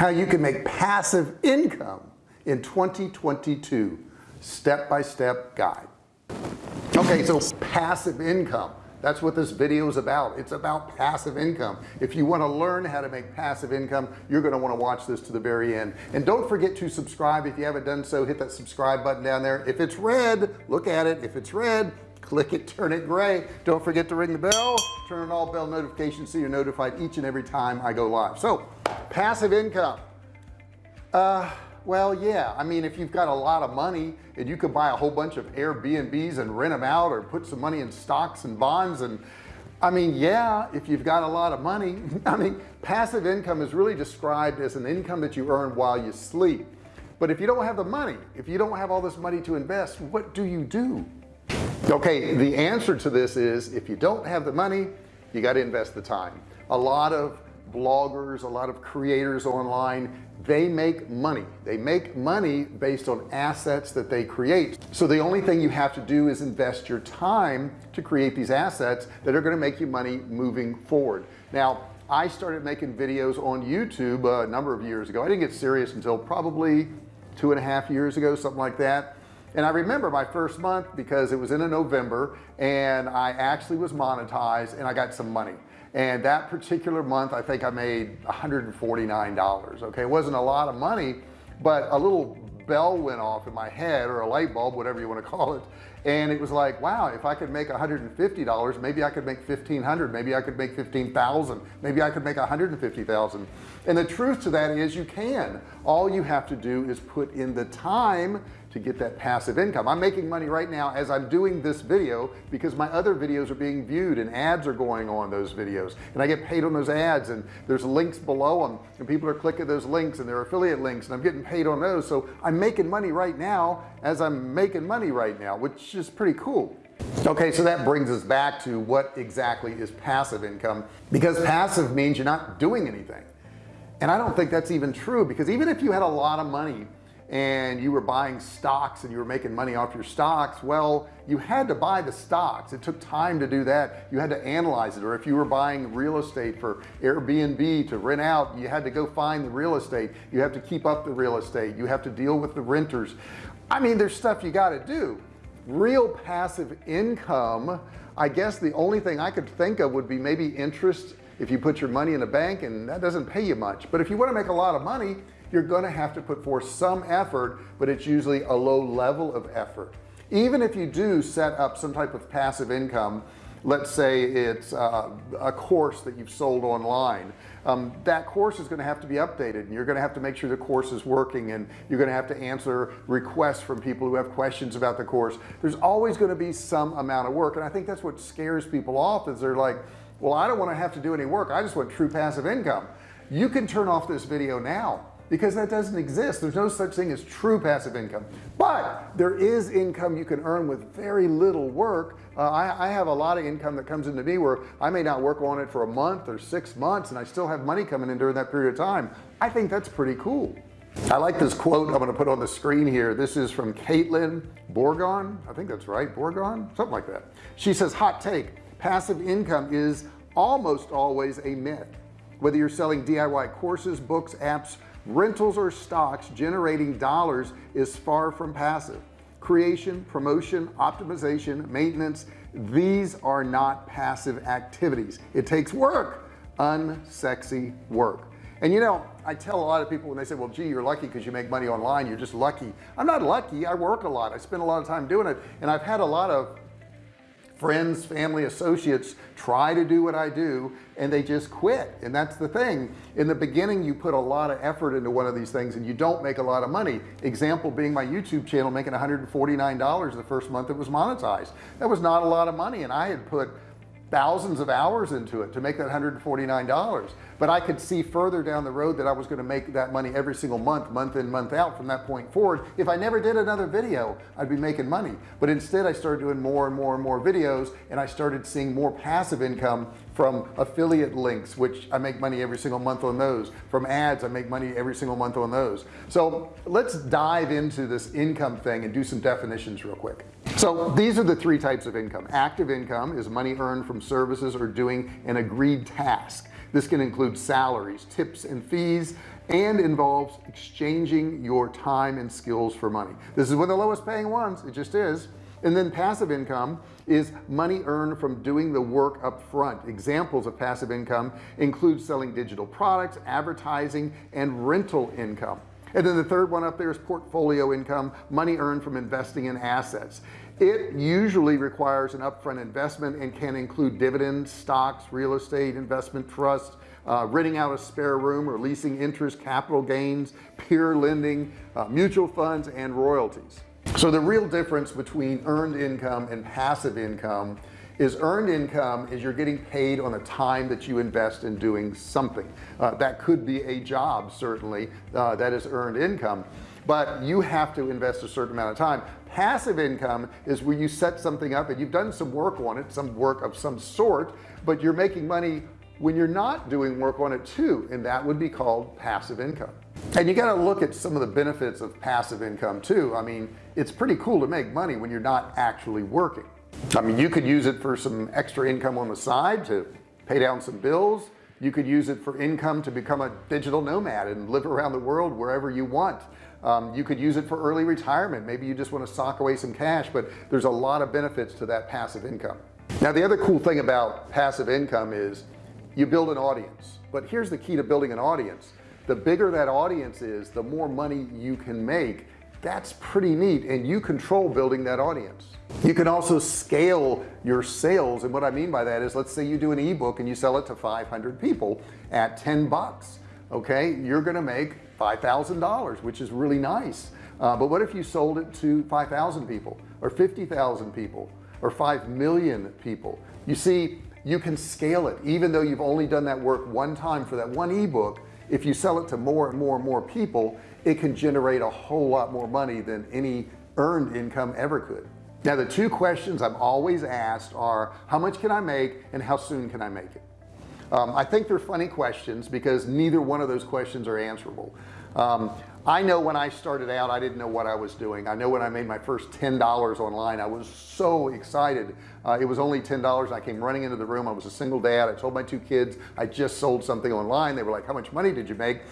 how you can make passive income in 2022 step-by-step -step guide. Okay so passive income that's what this video is about. It's about passive income. If you want to learn how to make passive income you're going to want to watch this to the very end. And don't forget to subscribe. If you haven't done so hit that subscribe button down there. If it's red look at it. If it's red click it turn it gray. Don't forget to ring the bell. Turn on all bell notifications so you're notified each and every time I go live. So passive income. Uh well yeah I mean if you've got a lot of money and you could buy a whole bunch of Airbnbs and rent them out or put some money in stocks and bonds and I mean yeah if you've got a lot of money I mean passive income is really described as an income that you earn while you sleep. But if you don't have the money if you don't have all this money to invest what do you do? Okay the answer to this is if you don't have the money you got to invest the time. A lot of bloggers a lot of creators online they make money. They make money based on assets that they create. So the only thing you have to do is invest your time to create these assets that are going to make you money moving forward. Now I started making videos on YouTube uh, a number of years ago. I didn't get serious until probably two and a half years ago something like that. And I remember my first month because it was in a November and I actually was monetized and I got some money and that particular month I think I made $149 okay? It wasn't a lot of money but a little bell went off in my head or a light bulb whatever you want to call it. And it was like wow if I could make $150 maybe I could make 1500 maybe I could make 15,000 maybe I could make 150,000 and the truth to that is you can. All you have to do is put in the time to get that passive income. I'm making money right now as I'm doing this video because my other videos are being viewed and ads are going on those videos. And I get paid on those ads and there's links below them and people are clicking those links and they're affiliate links and I'm getting paid on those. So I'm making money right now as I'm making money right now which is pretty cool. Okay so that brings us back to what exactly is passive income. Because passive means you're not doing anything. And I don't think that's even true because even if you had a lot of money and you were buying stocks and you were making money off your stocks well you had to buy the stocks. It took time to do that. You had to analyze it. Or if you were buying real estate for Airbnb to rent out you had to go find the real estate. You have to keep up the real estate. You have to deal with the renters. I mean there's stuff you got to do. Real passive income I guess the only thing I could think of would be maybe interest if you put your money in a bank and that doesn't pay you much. But if you want to make a lot of money you're going to have to put forth some effort but it's usually a low level of effort. Even if you do set up some type of passive income let's say it's uh, a course that you've sold online um, that course is going to have to be updated and you're going to have to make sure the course is working and you're going to have to answer requests from people who have questions about the course. There's always going to be some amount of work and I think that's what scares people off is they're like well I don't want to have to do any work I just want true passive income. You can turn off this video now because that doesn't exist. There's no such thing as true passive income. But there is income you can earn with very little work. Uh, I, I, have a lot of income that comes into me where I may not work on it for a month or six months and I still have money coming in during that period of time. I think that's pretty cool. I like this quote I'm going to put on the screen here. This is from Caitlin Borgon. I think that's right Borgon? Something like that. She says hot take passive income is almost always a myth. Whether you're selling DIY courses books apps rentals or stocks generating dollars is far from passive. Creation promotion optimization maintenance these are not passive activities. It takes work unsexy work. And you know I tell a lot of people when they say well gee you're lucky because you make money online you're just lucky. I'm not lucky I work a lot I spend a lot of time doing it and I've had a lot of friends family associates try to do what I do and they just quit. And that's the thing. In the beginning you put a lot of effort into one of these things and you don't make a lot of money. Example being my YouTube channel making $149 the first month it was monetized. That was not a lot of money and I had put thousands of hours into it to make that $149 but I could see further down the road that I was going to make that money every single month month in month out from that point forward. If I never did another video I'd be making money. But instead I started doing more and more and more videos and I started seeing more passive income from affiliate links which I make money every single month on those. From ads I make money every single month on those. So let's dive into this income thing and do some definitions real quick so these are the three types of income. Active income is money earned from services or doing an agreed task. This can include salaries tips and fees and involves exchanging your time and skills for money. This is one of the lowest paying ones it just is. And then passive income is money earned from doing the work up front examples of passive income include selling digital products advertising and rental income and then the third one up there is portfolio income money earned from investing in assets. It usually requires an upfront investment and can include dividends stocks real estate investment trusts uh, renting out a spare room or leasing interest capital gains peer lending uh, mutual funds and royalties. So the real difference between earned income and passive income is earned income is you're getting paid on the time that you invest in doing something. Uh, that could be a job certainly uh, that is earned income but you have to invest a certain amount of time. Passive income is where you set something up and you've done some work on it some work of some sort but you're making money when you're not doing work on it too and that would be called passive income. And you got to look at some of the benefits of passive income too. I mean it's pretty cool to make money when you're not actually working I mean you could use it for some extra income on the side to pay down some bills. You could use it for income to become a digital nomad and live around the world wherever you want. Um, you could use it for early retirement. Maybe you just want to sock away some cash but there's a lot of benefits to that passive income. Now the other cool thing about passive income is you build an audience. But here's the key to building an audience. The bigger that audience is the more money you can make that's pretty neat and you control building that audience. You can also scale your sales and what I mean by that is let's say you do an ebook and you sell it to 500 people at 10 bucks okay? You're gonna make $5,000 which is really nice. Uh, but what if you sold it to 5,000 people or 50,000 people or 5 million people? You see you can scale it even though you've only done that work one time for that one ebook if you sell it to more and more and more people it can generate a whole lot more money than any earned income ever could. Now the two questions I'm always asked are how much can I make and how soon can I make it? Um, I think they're funny questions because neither one of those questions are answerable. Um, I know when I started out I didn't know what I was doing. I know when I made my first ten dollars online I was so excited. Uh, it was only ten dollars. I came running into the room. I was a single dad. I told my two kids. I just sold something online. They were like how much money did you make?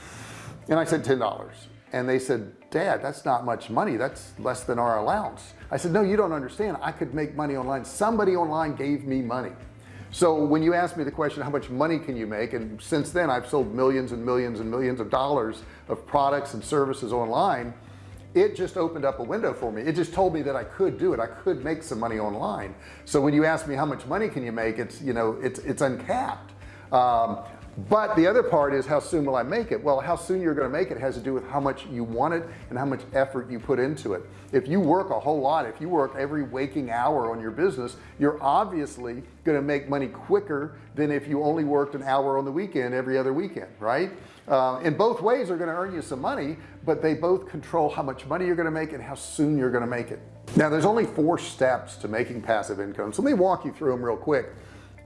And I said ten dollars. And they said dad that's not much money. That's less than our allowance. I said no you don't understand. I could make money online. Somebody online gave me money so when you ask me the question how much money can you make? And since then I've sold millions and millions and millions of dollars of products and services online. It just opened up a window for me. It just told me that I could do it. I could make some money online. So when you ask me how much money can you make it's you know it's it's uncapped. Um, but the other part is how soon will I make it? Well how soon you're going to make it has to do with how much you want it and how much effort you put into it. If you work a whole lot if you work every waking hour on your business you're obviously going to make money quicker than if you only worked an hour on the weekend every other weekend right? Uh, in both ways are going to earn you some money but they both control how much money you're going to make and how soon you're going to make it. Now there's only four steps to making passive income. So let me walk you through them real quick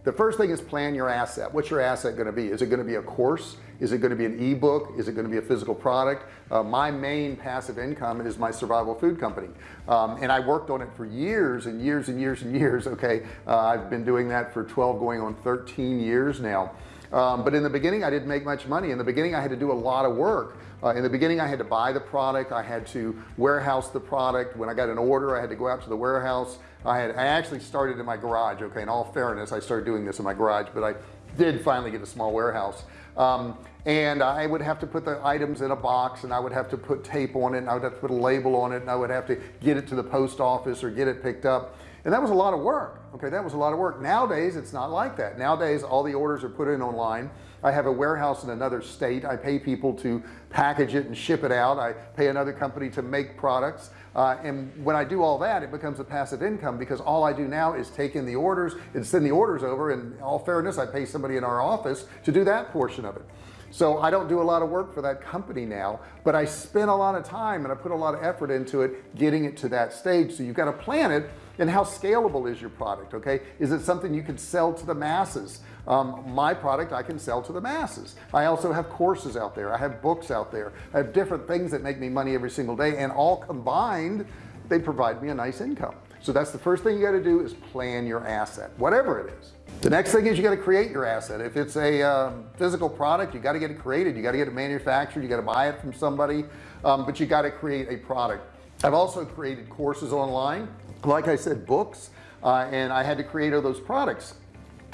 the first thing is plan your asset. What's your asset going to be? Is it going to be a course? Is it going to be an ebook? Is it going to be a physical product? Uh, my main passive income is my survival food company. Um, and I worked on it for years and years and years and years okay? Uh, I've been doing that for 12 going on 13 years now um, but in the beginning I didn't make much money. In the beginning I had to do a lot of work. Uh, in the beginning I had to buy the product. I had to warehouse the product. When I got an order I had to go out to the warehouse. I had I actually started in my garage okay? In all fairness I started doing this in my garage but I did finally get a small warehouse. Um, and I would have to put the items in a box and I would have to put tape on it and I would have to put a label on it and I would have to get it to the post office or get it picked up and that was a lot of work okay? That was a lot of work. Nowadays it's not like that. Nowadays all the orders are put in online. I have a warehouse in another state. I pay people to package it and ship it out. I pay another company to make products. Uh, and when I do all that it becomes a passive income because all I do now is take in the orders and send the orders over. And all fairness I pay somebody in our office to do that portion of it. So I don't do a lot of work for that company now but I spend a lot of time and I put a lot of effort into it getting it to that stage. So you've got to plan it and how scalable is your product okay? Is it something you can sell to the masses? Um, my product I can sell to the masses. I also have courses out there. I have books out there. I have different things that make me money every single day and all combined they provide me a nice income. So that's the first thing you got to do is plan your asset whatever it is. The next thing is you got to create your asset. If it's a um, physical product you got to get it created. You got to get it manufactured. You got to buy it from somebody. Um, but you got to create a product. I've also created courses online like I said books uh, and I had to create all those products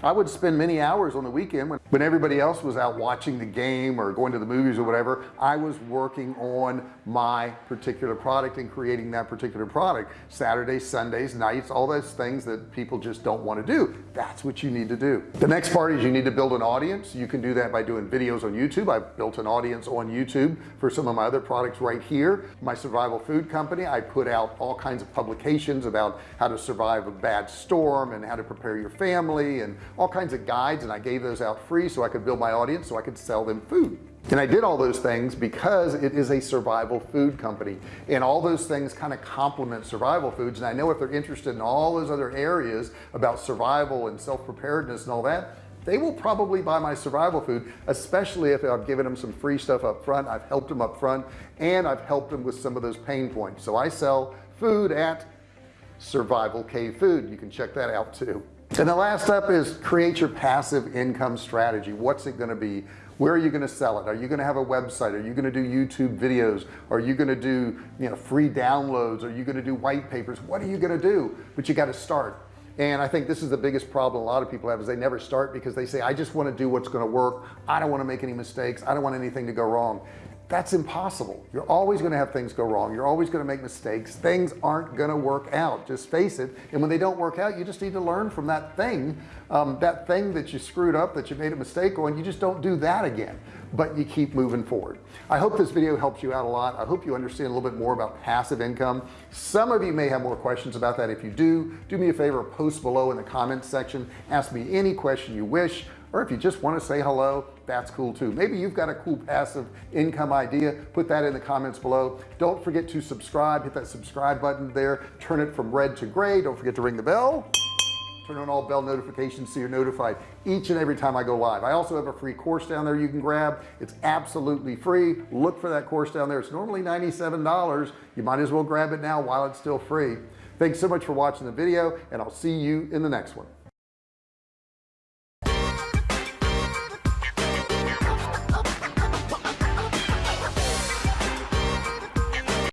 I would spend many hours on the weekend when, when everybody else was out watching the game or going to the movies or whatever I was working on my particular product and creating that particular product. Saturdays Sundays nights all those things that people just don't want to do. That's what you need to do. The next part is you need to build an audience. You can do that by doing videos on YouTube. I've built an audience on YouTube for some of my other products right here. My survival food company I put out all kinds of publications about how to survive a bad storm and how to prepare your family and all kinds of guides and I gave those out free so I could build my audience so I could sell them food. And I did all those things because it is a survival food company. And all those things kind of complement survival foods. And I know if they're interested in all those other areas about survival and self-preparedness and all that they will probably buy my survival food especially if I've given them some free stuff up front. I've helped them up front and I've helped them with some of those pain points. So I sell food at survival cave food. You can check that out too and the last step is create your passive income strategy. What's it going to be? Where are you going to sell it? Are you going to have a website? Are you going to do YouTube videos? Are you going to do you know free downloads? Are you going to do white papers? What are you going to do? But you got to start. And I think this is the biggest problem a lot of people have is they never start because they say I just want to do what's going to work. I don't want to make any mistakes. I don't want anything to go wrong that's impossible. You're always going to have things go wrong. You're always going to make mistakes. Things aren't going to work out. Just face it. And when they don't work out you just need to learn from that thing um, that thing that you screwed up that you made a mistake on. You just don't do that again. But you keep moving forward. I hope this video helps you out a lot. I hope you understand a little bit more about passive income. Some of you may have more questions about that. If you do do me a favor post below in the comments section. Ask me any question you wish or if you just want to say hello that's cool too. Maybe you've got a cool passive income idea. Put that in the comments below. Don't forget to subscribe. Hit that subscribe button there. Turn it from red to gray. Don't forget to ring the bell. Turn on all bell notifications so you're notified each and every time I go live. I also have a free course down there you can grab. It's absolutely free. Look for that course down there. It's normally $97 you might as well grab it now while it's still free. Thanks so much for watching the video and I'll see you in the next one